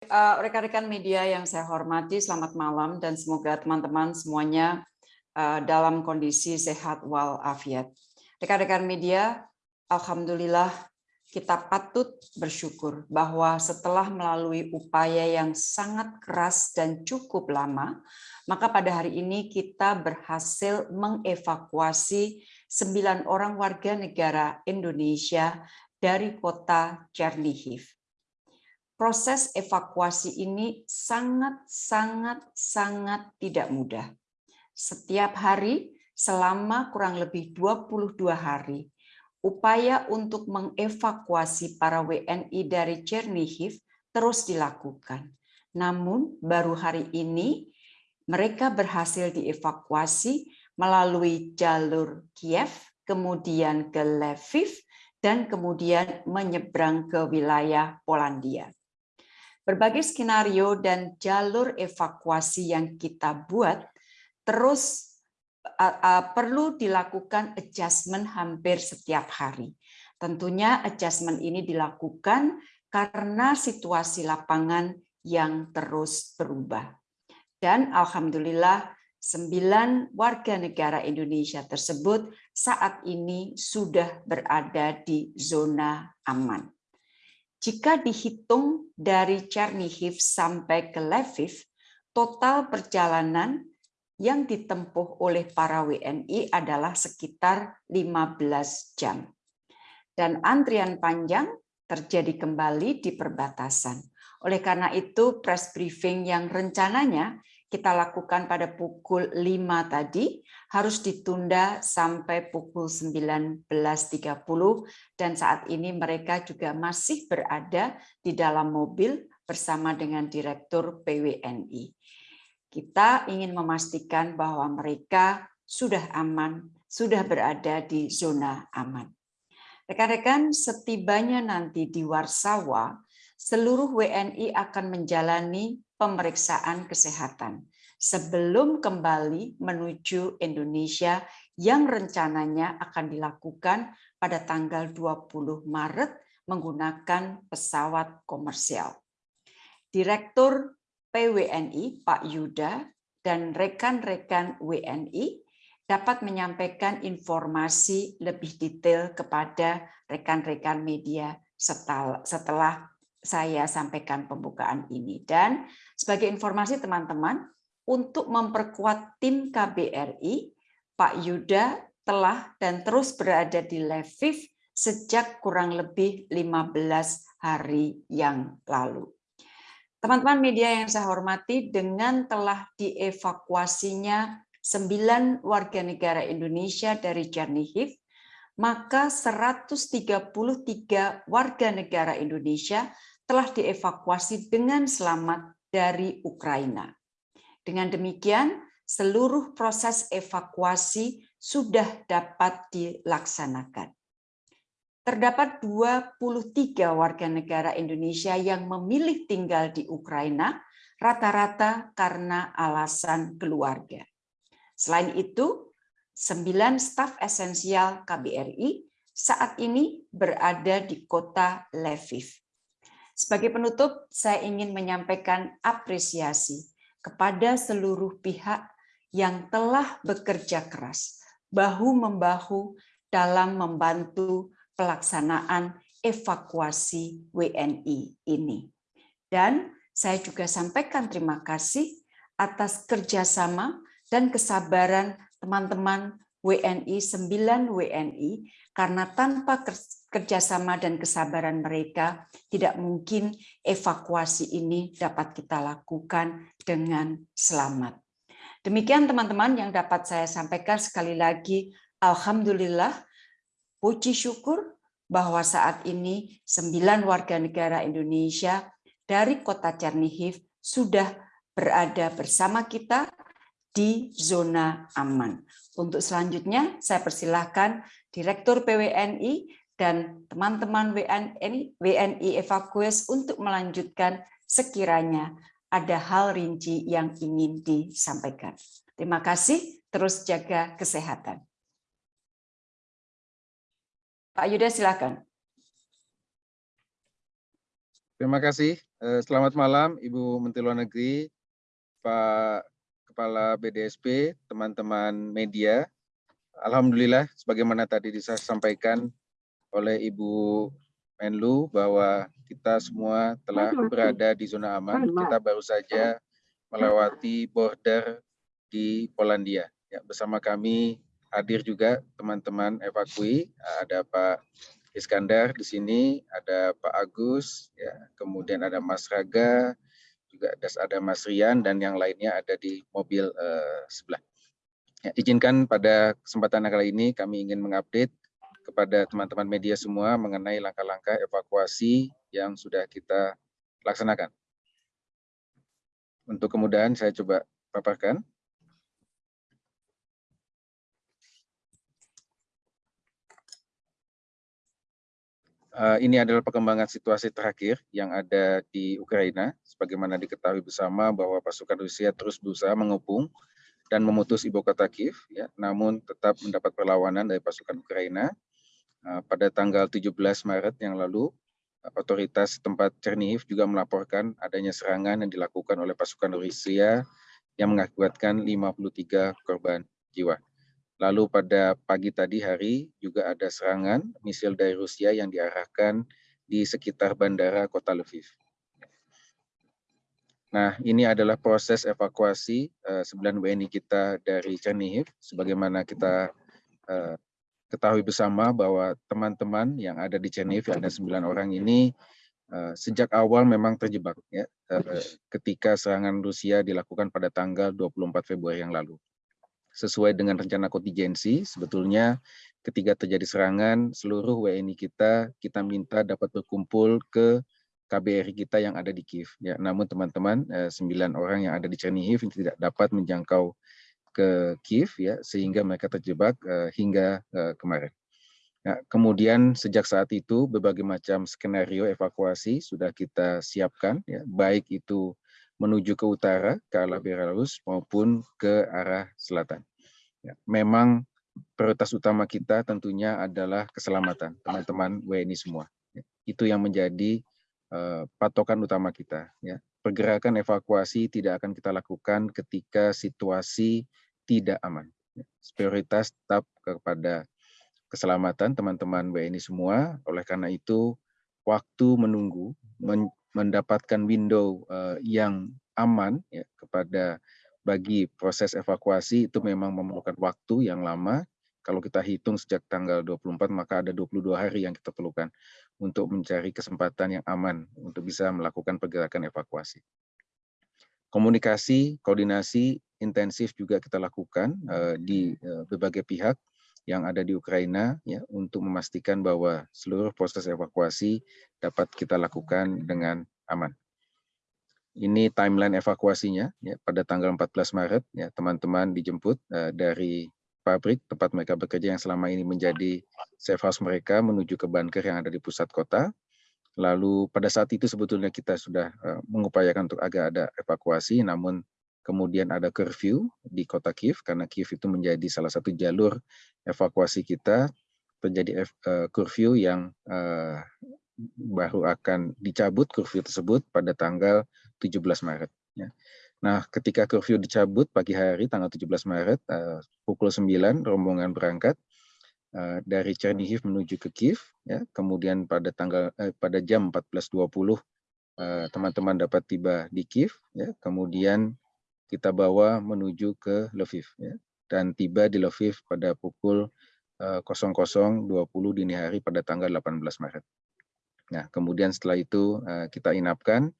Eh, rekan-rekan media yang saya hormati, selamat malam dan semoga teman-teman semuanya eh, dalam kondisi sehat walafiat. Rekan-rekan media, Alhamdulillah kita patut bersyukur bahwa setelah melalui upaya yang sangat keras dan cukup lama, maka pada hari ini kita berhasil mengevakuasi sembilan orang warga negara Indonesia dari kota Chernihiv. Proses evakuasi ini sangat-sangat-sangat tidak mudah. Setiap hari selama kurang lebih 22 hari, upaya untuk mengevakuasi para WNI dari Chernihiv terus dilakukan. Namun baru hari ini mereka berhasil dievakuasi melalui jalur Kiev, kemudian ke Lviv, dan kemudian menyeberang ke wilayah Polandia. Berbagai skenario dan jalur evakuasi yang kita buat terus perlu dilakukan adjustment hampir setiap hari. Tentunya adjustment ini dilakukan karena situasi lapangan yang terus berubah. Dan Alhamdulillah sembilan warga negara Indonesia tersebut saat ini sudah berada di zona aman. Jika dihitung dari Chernihiv sampai ke Lviv, total perjalanan yang ditempuh oleh para WNI adalah sekitar 15 jam. Dan antrian panjang terjadi kembali di perbatasan. Oleh karena itu, press briefing yang rencananya kita lakukan pada pukul 5 tadi harus ditunda sampai pukul 19.30 dan saat ini mereka juga masih berada di dalam mobil bersama dengan Direktur PWNI. Kita ingin memastikan bahwa mereka sudah aman, sudah berada di zona aman. Rekan-rekan, setibanya nanti di Warsawa, seluruh WNI akan menjalani pemeriksaan kesehatan sebelum kembali menuju Indonesia yang rencananya akan dilakukan pada tanggal 20 Maret menggunakan pesawat komersial. Direktur PWNI Pak Yuda dan rekan-rekan WNI dapat menyampaikan informasi lebih detail kepada rekan-rekan media setelah saya sampaikan pembukaan ini. Dan sebagai informasi teman-teman, untuk memperkuat tim KBRI, Pak Yuda telah dan terus berada di Lviv sejak kurang lebih 15 hari yang lalu. Teman-teman media yang saya hormati, dengan telah dievakuasinya sembilan warga negara Indonesia dari Chernihiv, maka 133 warga negara Indonesia telah dievakuasi dengan selamat dari Ukraina. Dengan demikian, seluruh proses evakuasi sudah dapat dilaksanakan. Terdapat 23 warga negara Indonesia yang memilih tinggal di Ukraina, rata-rata karena alasan keluarga. Selain itu, sembilan staf esensial KBRI saat ini berada di kota Lviv. Sebagai penutup, saya ingin menyampaikan apresiasi kepada seluruh pihak yang telah bekerja keras, bahu-membahu dalam membantu pelaksanaan evakuasi WNI ini. Dan saya juga sampaikan terima kasih atas kerjasama dan kesabaran teman-teman WNI, 9 WNI, karena tanpa kerjasama dan kesabaran mereka, tidak mungkin evakuasi ini dapat kita lakukan dengan selamat. Demikian teman-teman yang dapat saya sampaikan sekali lagi, Alhamdulillah, puji syukur bahwa saat ini sembilan warga negara Indonesia dari kota Chernihiv sudah berada bersama kita di zona aman. Untuk selanjutnya, saya persilahkan Direktur PWNI dan teman-teman WNI, WNI Evakues untuk melanjutkan sekiranya ada hal rinci yang ingin disampaikan. Terima kasih, terus jaga kesehatan. Pak Yuda, silakan. Terima kasih Eh, selamat malam Ibu Menteri Luar Negeri, Pak Kepala BDSP, teman-teman media. Alhamdulillah, sebagaimana tadi disampaikan oleh Ibu Menlu bahwa kita semua telah berada di zona aman. Kita baru saja melewati border di Polandia. Ya, bersama kami hadir juga teman-teman evakui, ada Pak Iskandar di sini, ada Pak Agus, ya, kemudian ada Mas Raga, juga ada Mas Rian dan yang lainnya ada di mobil uh, sebelah. Ya, izinkan pada kesempatan kali ini kami ingin mengupdate kepada teman-teman media semua mengenai langkah-langkah evakuasi yang sudah kita laksanakan. Untuk kemudahan saya coba paparkan. Uh, ini adalah perkembangan situasi terakhir yang ada di Ukraina. Sebagaimana diketahui bersama bahwa pasukan Rusia terus berusaha mengepung dan memutus ibu kota Kiev, ya, namun tetap mendapat perlawanan dari pasukan Ukraina. Uh, pada tanggal 17 Maret yang lalu, otoritas tempat Chernihiv juga melaporkan adanya serangan yang dilakukan oleh pasukan Rusia yang mengakibatkan 53 korban jiwa. Lalu pada pagi tadi hari juga ada serangan misil dari Rusia yang diarahkan di sekitar bandara kota Lviv. Nah, ini adalah proses evakuasi uh, 9 WNI kita dari Chernihiv. Sebagaimana kita uh, ketahui bersama bahwa teman-teman yang ada di Chernihiv, ada 9 orang ini, uh, sejak awal memang terjebak ya, uh, ketika serangan Rusia dilakukan pada tanggal 24 Februari yang lalu sesuai dengan rencana kontingensi, sebetulnya ketika terjadi serangan, seluruh WNI kita, kita minta dapat berkumpul ke KBRI kita yang ada di Kiev. Ya, namun teman-teman, eh, sembilan orang yang ada di Chernihiv tidak dapat menjangkau ke Kiev, ya, sehingga mereka terjebak uh, hingga uh, kemarin. Ya, kemudian sejak saat itu berbagai macam skenario evakuasi sudah kita siapkan, ya, baik itu menuju ke utara, ke arah Belarus, maupun ke arah selatan. Ya, memang prioritas utama kita tentunya adalah keselamatan teman-teman WNI semua. Ya, itu yang menjadi uh, patokan utama kita. Ya. Pergerakan evakuasi tidak akan kita lakukan ketika situasi tidak aman. Ya. Prioritas tetap kepada keselamatan teman-teman WNI semua. Oleh karena itu, waktu menunggu mendapatkan window uh, yang aman ya kepada bagi proses evakuasi itu memang memerlukan waktu yang lama. Kalau kita hitung sejak tanggal 24 maka ada 22 hari yang kita perlukan untuk mencari kesempatan yang aman untuk bisa melakukan pergerakan evakuasi. Komunikasi, koordinasi intensif juga kita lakukan uh, di uh, berbagai pihak yang ada di Ukraina ya untuk memastikan bahwa seluruh proses evakuasi dapat kita lakukan dengan aman. Ini timeline evakuasinya ya pada tanggal 14 Maret ya teman-teman dijemput uh, dari pabrik tempat mereka bekerja yang selama ini menjadi safe house mereka menuju ke bunker yang ada di pusat kota. Lalu pada saat itu sebetulnya kita sudah uh, mengupayakan untuk agak ada evakuasi namun kemudian ada curfew di kota Kiev karena Kiev itu menjadi salah satu jalur evakuasi kita terjadi uh, curfew yang uh, baru akan dicabut curfew tersebut pada tanggal 17 Maret. Ya. Nah, ketika curfew dicabut pagi hari tanggal 17 Maret uh, pukul 9 rombongan berangkat uh, dari Chernihiv menuju ke Kiev. Ya. Kemudian pada tanggal pada jam 14.20 teman-teman dapat tiba di Kiev. Ya. Kemudian kita bawa menuju ke Lviv. Ya. Dan tiba di Lviv pada pukul uh, 00.20 dini hari pada tanggal 18 Maret. Nah, kemudian setelah itu uh, kita inapkan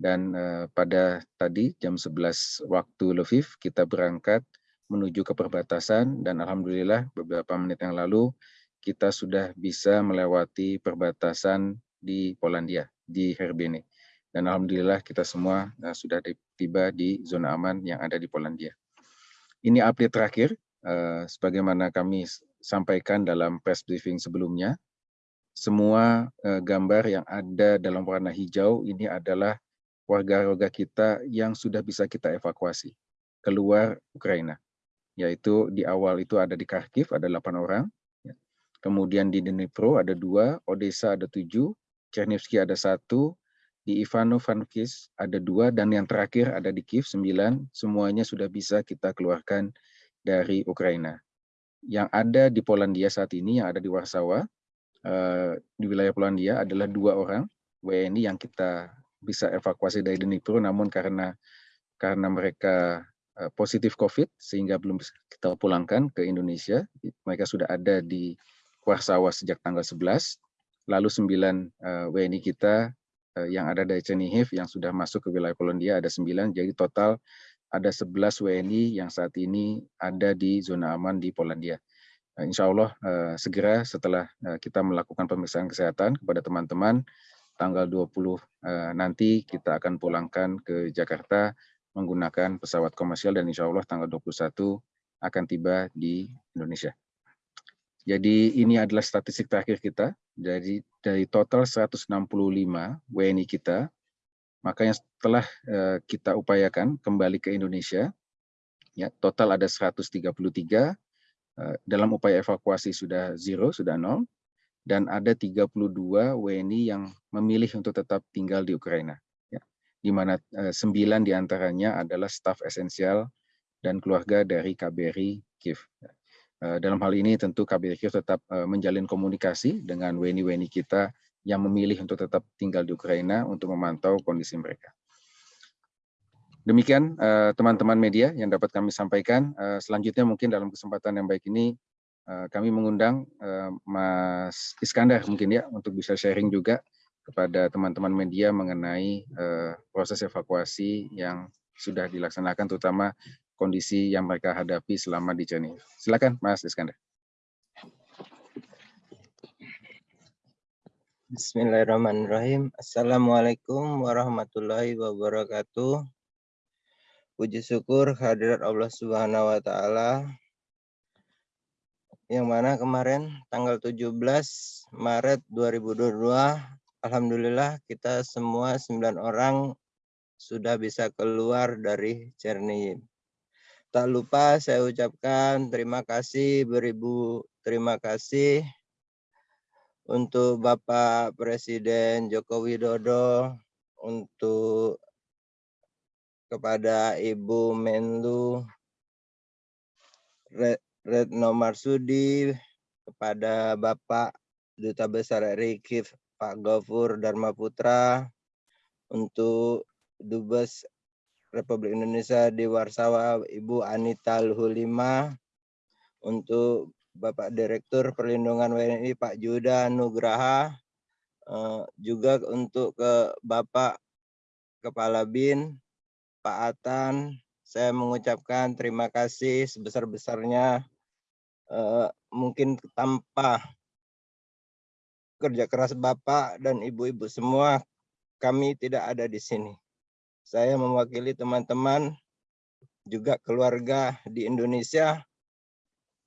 dan uh, pada tadi jam 11 waktu Lviv kita berangkat menuju ke perbatasan dan alhamdulillah beberapa menit yang lalu kita sudah bisa melewati perbatasan di Polandia di Herbene dan alhamdulillah kita semua uh, sudah tiba di zona aman yang ada di Polandia. Ini update terakhir uh, sebagaimana kami sampaikan dalam press briefing sebelumnya. Semua uh, gambar yang ada dalam warna hijau ini adalah warga-warga kita yang sudah bisa kita evakuasi keluar Ukraina. Yaitu di awal itu ada di Kharkiv, ada 8 orang. Ya. Kemudian di Dnipro ada dua, Odessa ada tujuh, Chernivtsi ada satu, di Ivano-Frankivsk ada dua, dan yang terakhir ada di Kiev, sembilan. Semuanya sudah bisa kita keluarkan dari Ukraina. Yang ada di Polandia saat ini, yang ada di Warsawa, eh, di wilayah Polandia adalah dua orang WNI yang kita bisa evakuasi dari Dnipro, namun karena karena mereka eh, positif COVID, sehingga belum kita pulangkan ke Indonesia. Mereka sudah ada di Warsawa sejak tanggal 11, lalu sembilan uh, WNI kita yang ada dari Chernihiv yang sudah masuk ke wilayah Polandia ada sembilan, jadi total ada 11 WNI yang saat ini ada di zona aman di Polandia. Uh, insya Allah uh, segera setelah kita melakukan pemeriksaan kesehatan kepada teman-teman, tanggal 20 uh, nanti kita akan pulangkan ke Jakarta menggunakan pesawat komersial dan insya Allah tanggal 21 akan tiba di Indonesia. Jadi ini adalah statistik terakhir kita. Jadi dari total 165 WNI kita, maka yang setelah uh, kita upayakan kembali ke Indonesia, ya total ada 133. Uh, eh, dalam upaya evakuasi sudah zero, sudah nol, dan ada 32 WNI yang memilih untuk tetap tinggal di Ukraina. Ya, di mana 9 di antaranya adalah staf esensial dan keluarga dari KBRI Kiev. Ya. Eh, dalam hal ini tentu KBRI tetap eh, menjalin komunikasi dengan WNI-WNI kita yang memilih untuk tetap tinggal di Ukraina untuk memantau kondisi mereka. Demikian eh, teman-teman media yang dapat kami sampaikan. Selanjutnya mungkin dalam kesempatan yang baik ini kami mengundang Mas Iskandar mungkin ya untuk bisa sharing juga kepada teman-teman media mengenai proses evakuasi yang sudah dilaksanakan terutama kondisi yang mereka hadapi selama di Jenny. Silakan Mas Iskandar. Bismillahirrahmanirrahim. Assalamualaikum warahmatullahi wabarakatuh. Puji syukur hadirat Allah Subhanahu wa taala yang mana kemarin tanggal 17 Maret 2022 alhamdulillah kita semua 9 orang sudah bisa keluar dari Chernihiv. Tak lupa saya ucapkan terima kasih beribu terima kasih untuk Bapak Presiden Joko Widodo, untuk kepada Ibu Menlu Retno Marsudi, kepada Bapak Duta Besar RI Pak Gofur Dharma Putra, untuk Dubes Republik Indonesia di Warsawa Ibu Anita Luhulima untuk Bapak Direktur Perlindungan WNI Pak Juda Nugraha eh, juga untuk ke Bapak Kepala BIN Pak Atan saya mengucapkan terima kasih sebesar-besarnya eh, mungkin tanpa kerja keras Bapak dan Ibu-ibu semua kami tidak ada di sini. Saya mewakili teman-teman juga keluarga di Indonesia.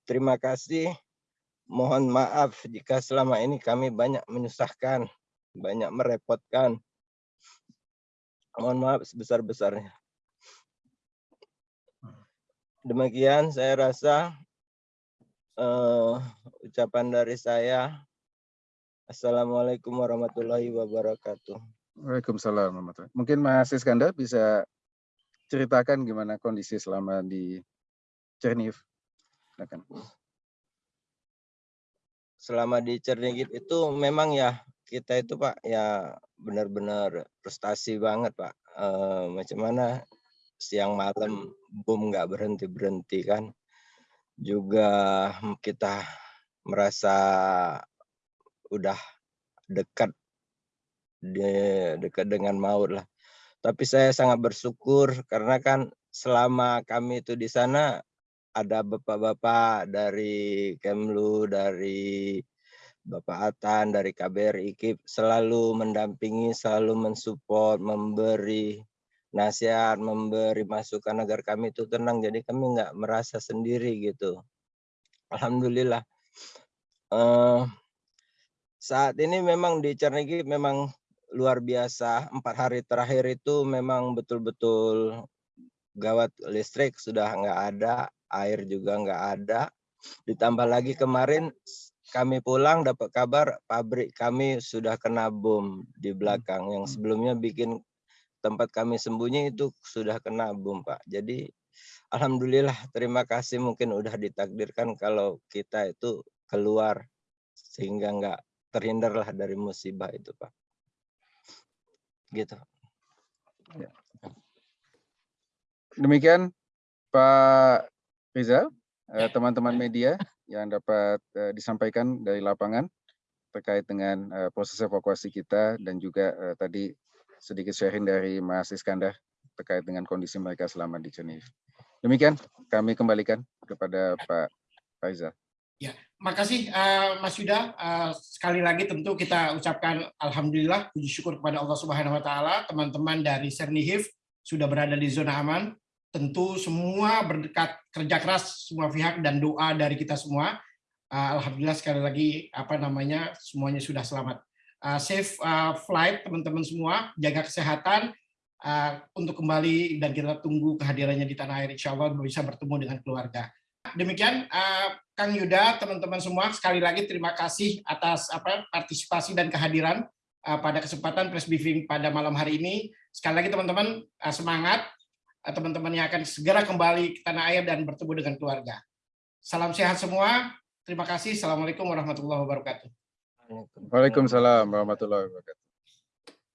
Terima kasih. Mohon maaf jika selama ini kami banyak menyusahkan, banyak merepotkan. Mohon maaf sebesar-besarnya. Demikian saya rasa uh, ucapan dari saya. Assalamualaikum warahmatullahi wabarakatuh. Waalaikumsalam Mungkin Mas Iskandar bisa ceritakan gimana kondisi selama di Chernihiv. Silakan. Selama di Chernihiv itu memang ya kita itu Pak ya benar-benar prestasi banget Pak. E, macam mana siang malam bom nggak berhenti berhenti kan. Juga kita merasa udah dekat dekat dengan maut lah. Tapi saya sangat bersyukur karena kan selama kami itu di sana ada bapak-bapak dari Kemlu, dari Bapak Atan, dari KBRI IKIP selalu mendampingi, selalu mensupport, memberi nasihat, memberi masukan agar kami itu tenang. Jadi kami nggak merasa sendiri gitu. Alhamdulillah. Uh, saat ini memang di Cernigi memang luar biasa. Empat hari terakhir itu memang betul-betul gawat listrik sudah nggak ada, air juga nggak ada. Ditambah lagi kemarin kami pulang dapat kabar pabrik kami sudah kena bom di belakang yang Hmm. sebelumnya bikin tempat kami sembunyi itu sudah kena bom Pak. Jadi alhamdulillah terima kasih mungkin udah ditakdirkan kalau kita itu keluar sehingga nggak terhindarlah dari musibah itu Pak. Gitu. Demikian Pak Rizal, eh, teman-teman media yang dapat eh, disampaikan dari lapangan terkait dengan eh, proses evakuasi kita dan juga tadi sedikit sharing dari Mas Iskandar terkait dengan kondisi mereka selama di Geneva. Demikian kami kembalikan kepada Pak Faizal. Makasih eh, Mas Yuda. Eh, sekali lagi tentu kita ucapkan alhamdulillah puji syukur kepada Allah Subhanahu wa taala teman-teman dari Sernihif sudah berada di zona aman. Tentu semua berdekat kerja keras semua pihak dan doa dari kita semua. Eh, alhamdulillah sekali lagi apa namanya semuanya sudah selamat. Eh, safe eh, flight teman-teman semua, jaga kesehatan eh, untuk kembali dan kita tunggu kehadirannya di tanah air insya Allah bisa bertemu dengan keluarga. Demikian eh, Kang Yuda, teman-teman semua, sekali lagi terima kasih atas apa partisipasi dan kehadiran uh, pada kesempatan press briefing pada malam hari ini. Sekali lagi teman-teman uh, semangat, uh, teman-teman yang akan segera kembali ke tanah air dan bertemu dengan keluarga. Salam sehat semua. Terima kasih. Assalamualaikum warahmatullahi wabarakatuh. Waalaikumsalam warahmatullahi wabarakatuh.